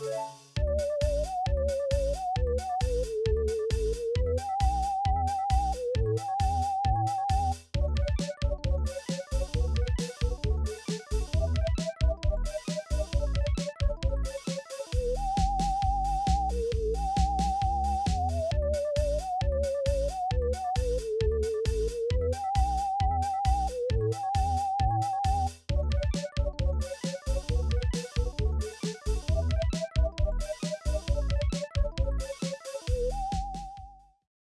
Música